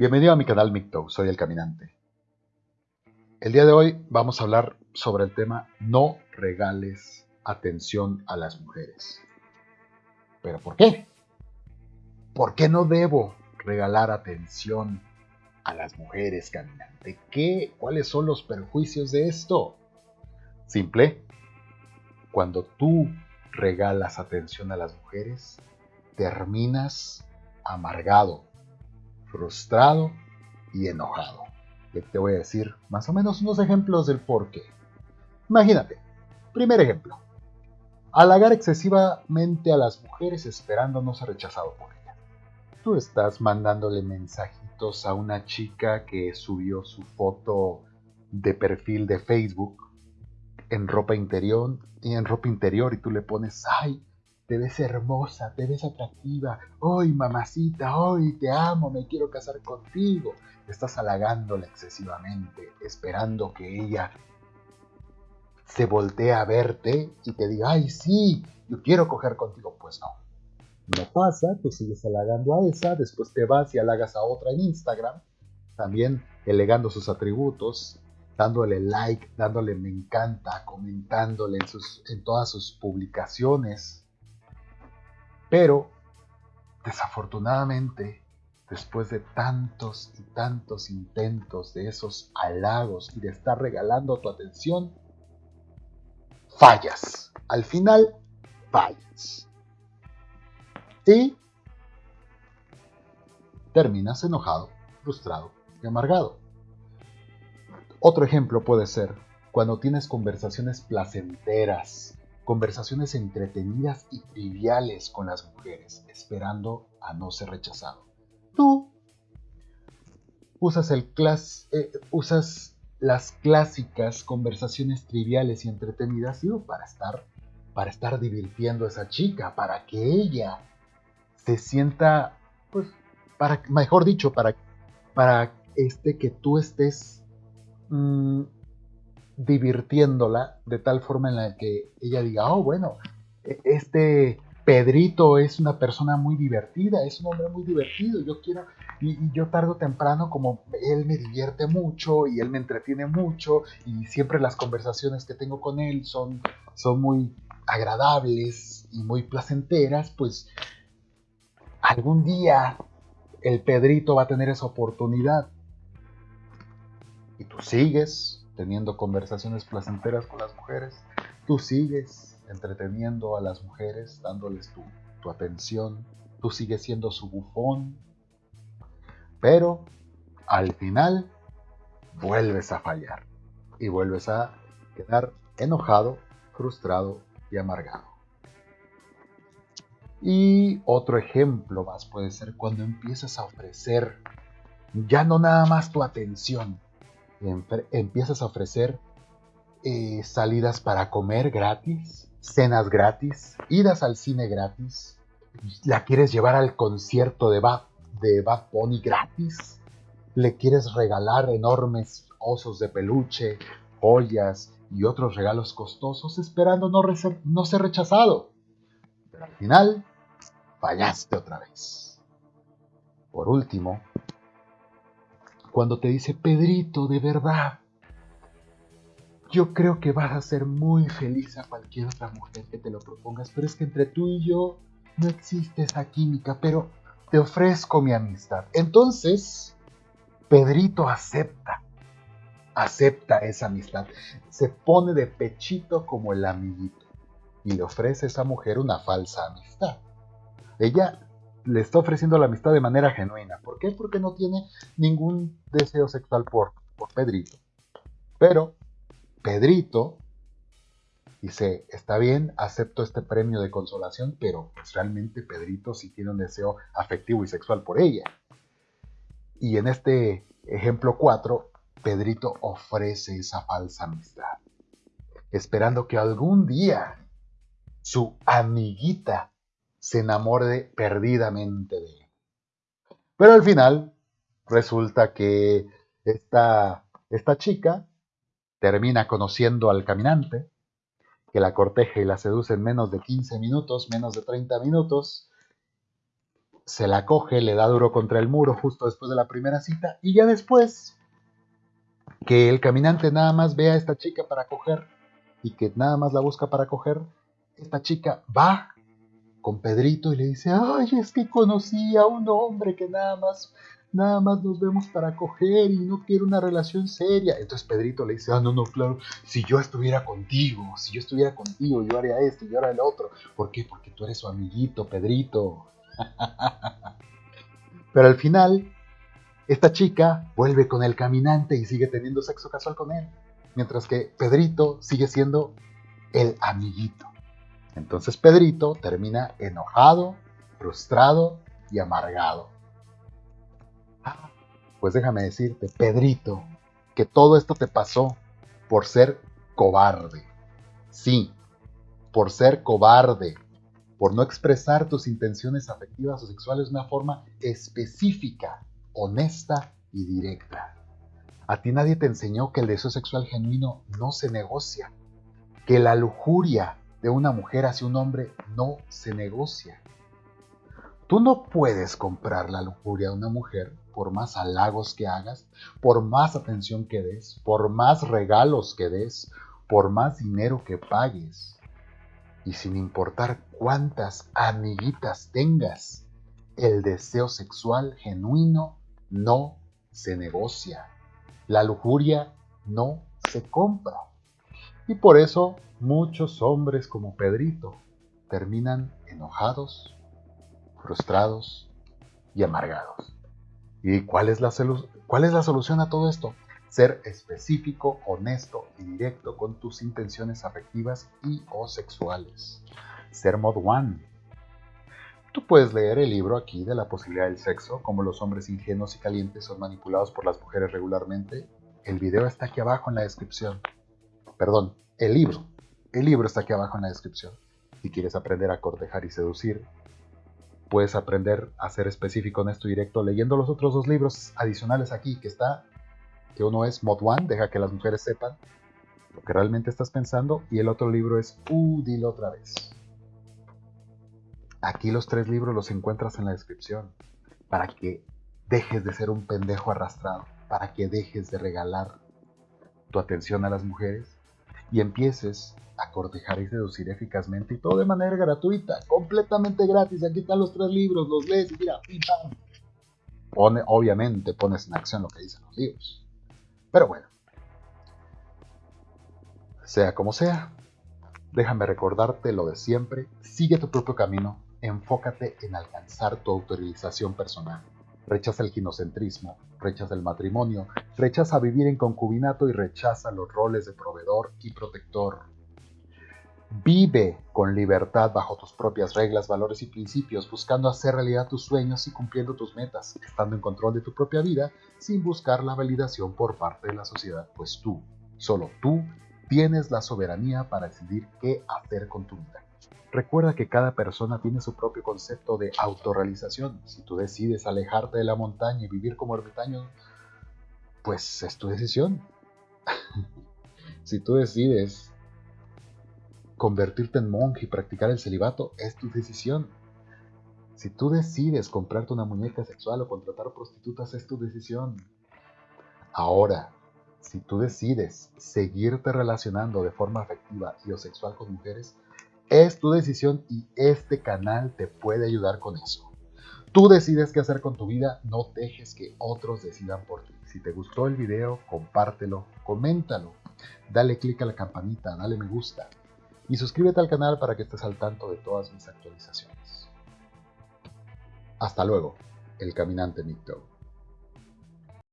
Bienvenido a mi canal Micto, soy el caminante. El día de hoy vamos a hablar sobre el tema no regales atención a las mujeres. ¿Pero por qué? ¿Por qué no debo regalar atención a las mujeres, caminante? ¿Qué? ¿Cuáles son los perjuicios de esto? Simple. Cuando tú regalas atención a las mujeres, terminas amargado, frustrado y enojado. te voy a decir más o menos unos ejemplos del por qué. Imagínate, primer ejemplo, halagar excesivamente a las mujeres esperando no ser rechazado por ella. Tú estás mandándole mensajitos a una chica que subió su foto de perfil de Facebook en ropa interior y en ropa interior y tú le pones, ay, te ves hermosa, te ves atractiva, hoy mamacita, hoy te amo, me quiero casar contigo. Estás halagándola excesivamente, esperando que ella se voltee a verte y te diga, ay sí, yo quiero coger contigo. Pues no, no pasa, tú sigues halagando a esa, después te vas y halagas a otra en Instagram, también elegando sus atributos, dándole like, dándole me encanta, comentándole en, sus, en todas sus publicaciones. Pero, desafortunadamente, después de tantos y tantos intentos de esos halagos y de estar regalando tu atención, fallas. Al final, fallas. Y terminas enojado, frustrado y amargado. Otro ejemplo puede ser cuando tienes conversaciones placenteras, conversaciones entretenidas y triviales con las mujeres, esperando a no ser rechazado. Tú usas, el clas eh, usas las clásicas conversaciones triviales y entretenidas para estar para estar divirtiendo a esa chica, para que ella se sienta, pues, para, mejor dicho, para, para este que tú estés Mm, divirtiéndola de tal forma en la que ella diga, oh, bueno, e-, este Pedrito es una persona muy divertida, es un hombre muy divertido, yo quiero, y, yo tardo o temprano, como él me divierte mucho y él me entretiene mucho, y siempre las conversaciones que tengo con él son, son muy agradables y muy placenteras, pues algún día el Pedrito va a tener esa oportunidad. Y tú sigues teniendo conversaciones placenteras con las mujeres, tú sigues entreteniendo a las mujeres, dándoles tu, atención, tú sigues siendo su bufón, pero al final vuelves a fallar y vuelves a quedar enojado, frustrado y amargado. Y otro ejemplo más puede ser cuando empiezas a ofrecer ya no nada más tu atención, empiezas a ofrecer eh, salidas para comer gratis, cenas gratis, idas al cine gratis, la quieres llevar al concierto de Bad, de Bunny gratis, le quieres regalar enormes osos de peluche, joyas y otros regalos costosos esperando no ser rechazado. Pero al final, fallaste otra vez. Por último, cuando te dice, Pedrito, de verdad, yo creo que vas a ser muy feliz a cualquier otra mujer que te lo propongas, pero es que entre tú y yo no existe esa química, pero te ofrezco mi amistad. Entonces, Pedrito acepta, acepta esa amistad, se pone de pechito como el amiguito y le ofrece a esa mujer una falsa amistad. Ella le está ofreciendo la amistad de manera genuina. ¿Por qué? Porque no tiene ningún deseo sexual por, por Pedrito. Pero Pedrito dice, está bien, acepto este premio de consolación, pero pues realmente Pedrito sí tiene un deseo afectivo y sexual por ella. Y en este ejemplo 4, Pedrito ofrece esa falsa amistad, esperando que algún día su amiguita se enamore perdidamente de él. Pero al final resulta que esta, esta chica termina conociendo al caminante, que la corteja y la seduce en menos de 15 minutos, menos de 30 minutos, se la coge, le da duro contra el muro justo después de la primera cita y ya después que el caminante nada más ve a esta chica para coger y que nada más la busca para coger, esta chica va con Pedrito y le dice, ay, es que conocí a un hombre que nada más, nada más nos vemos para coger y no quiere una relación seria. Entonces Pedrito le dice, ah, no, no, claro, si yo estuviera contigo, si yo estuviera contigo, yo haría esto, yo haría el otro. ¿Por qué? Porque tú eres su amiguito, Pedrito. Pero al final, esta chica vuelve con el caminante y sigue teniendo sexo casual con él. Mientras que Pedrito sigue siendo el amiguito. Entonces Pedrito termina enojado, frustrado y amargado. Ah, pues déjame decirte, Pedrito, que todo esto te pasó por ser cobarde. Sí, por ser cobarde, por no expresar tus intenciones afectivas o sexuales de una forma específica, honesta y directa. A ti nadie te enseñó que el deseo sexual genuino no se negocia, que la lujuria de una mujer hacia un hombre no se negocia. Tú no puedes comprar la lujuria de una mujer por más halagos que hagas, por más atención que des, por más regalos que des, por más dinero que pagues. Y sin importar cuántas amiguitas tengas, el deseo sexual genuino no se negocia. La lujuria no se compra. Y por eso muchos hombres como Pedrito terminan enojados, frustrados y amargados. ¿Y cuál es, la solución a todo esto? Ser específico, honesto y directo con tus intenciones afectivas y o sexuales. Ser mod one. Tú puedes leer el libro aquí de la posibilidad del sexo, como los hombres ingenuos y calientes son manipulados por las mujeres regularmente. El video está aquí abajo en la descripción. Perdón, el libro el libro está aquí abajo en la descripción. Si quieres aprender a cortejar y seducir, puedes aprender a ser específico en esto directo leyendo los otros dos libros adicionales aquí que está, que uno es Mod One, deja que las mujeres sepan lo que realmente estás pensando, y el otro libro es Uh, otra vez. Aquí los tres libros los encuentras en la descripción para que dejes de ser un pendejo arrastrado, para que dejes de regalar tu atención a las mujeres y empieces a cortejar y seducir eficazmente y todo de manera gratuita, completamente gratis. Aquí están los tres libros, los lees y mira, Pone, obviamente pones en acción lo que dicen los libros. Pero bueno, sea como sea, déjame recordarte lo de siempre, sigue tu propio camino, enfócate en alcanzar tu autorización personal. Rechaza el ginocentrismo, rechaza el matrimonio, rechaza vivir en concubinato y rechaza los roles de proveedor y protector. Vive con libertad bajo tus propias reglas, valores y principios, buscando hacer realidad tus sueños y cumpliendo tus metas, estando en control de tu propia vida sin buscar la validación por parte de la sociedad, pues tú, solo tú, tienes la soberanía para decidir qué hacer con tu vida. Recuerda que cada persona tiene su propio concepto de autorrealización. Si tú decides alejarte de la montaña y vivir como ermitaño, pues es tu decisión. si tú decides convertirte en monje y practicar el celibato, es tu decisión. Si tú decides comprarte una muñeca sexual o contratar prostitutas, es tu decisión. Ahora, si tú decides seguirte relacionando de forma afectiva y o sexual con mujeres, es tu decisión y este canal te puede ayudar con eso. Tú decides qué hacer con tu vida, no dejes que otros decidan por ti. Si te gustó el video, compártelo, coméntalo, dale click a la campanita, dale me gusta y suscríbete al canal para que estés al tanto de todas mis actualizaciones. Hasta luego, el caminante Micto.